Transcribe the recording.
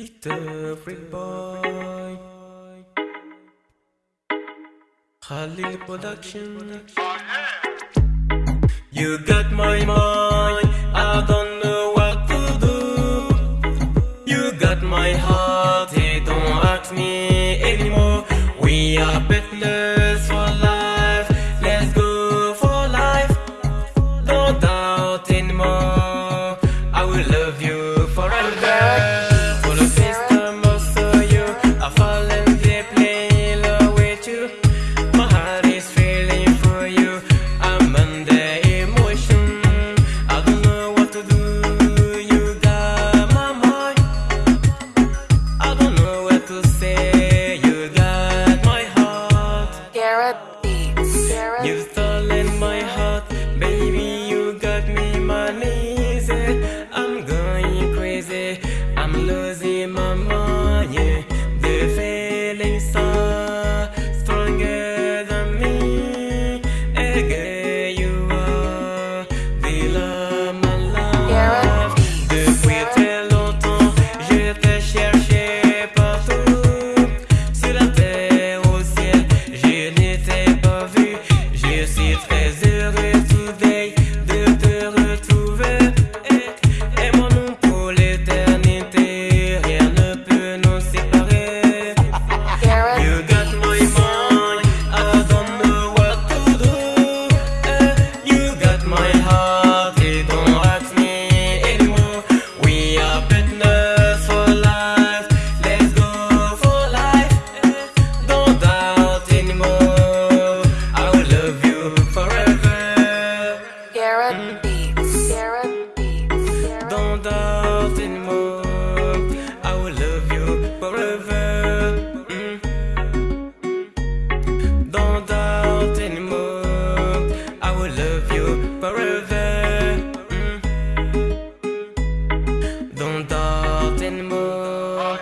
It's a boy. Khalil Production. You got my mind. I don't know what to do. You got my heart. Hey, don't ask me anymore. We are better. I'm losing. Forever, Don't talk anymore.